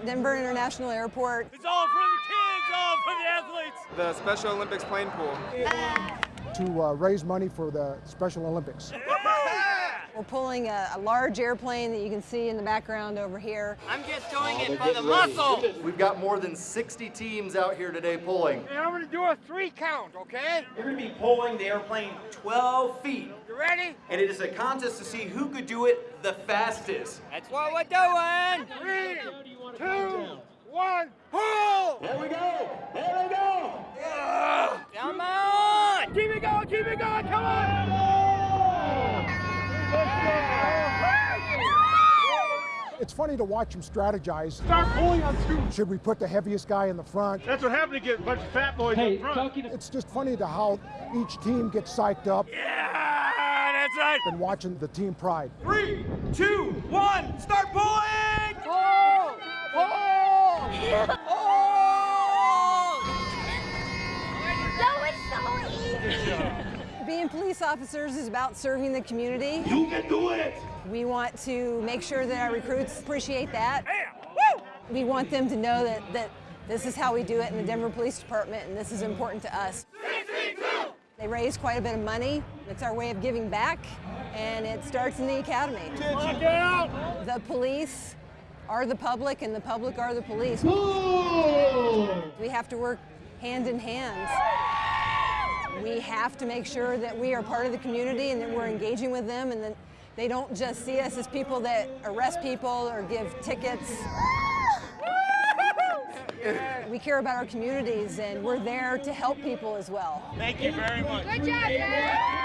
at Denver International Airport. It's all for the kids, all for the athletes. The Special Olympics Plane Pull. to uh, raise money for the Special Olympics. We're pulling a, a large airplane that you can see in the background over here. I'm just doing it for the muscle. We've got more than 60 teams out here today pulling. And I'm gonna do a three count, okay? We're going to be pulling the airplane 12 feet. You ready? And it is a contest to see who could do it the fastest. That's what we're doing. Three, two, one, pull! There we go. There we go. Come on! Keep it going, keep it going, come on! It's funny to watch them strategize. Start pulling on two. Should we put the heaviest guy in the front? That's what happened to get a bunch of fat boys Hey, in front. to It's just funny to how each team gets psyched up Yeah, that's right. and watching the team pride. Three, two, one, start pulling. Pull! Pull! Pull! Being police officers is about serving the community. You can do it. We want to make sure that our recruits appreciate that. Bam! Woo! We want them to know that, that this is how we do it in the Denver Police Department and this is important to us. They raise quite a bit of money. It's our way of giving back and it starts in the academy. The police are the public and the public are the police. We have to work hand in hand. We have to make sure that we are part of the community and that we're engaging with them and that they don't just see us as people that arrest people or give tickets. We care about our communities and we're there to help people as well. Thank you very much. Good job, Dad.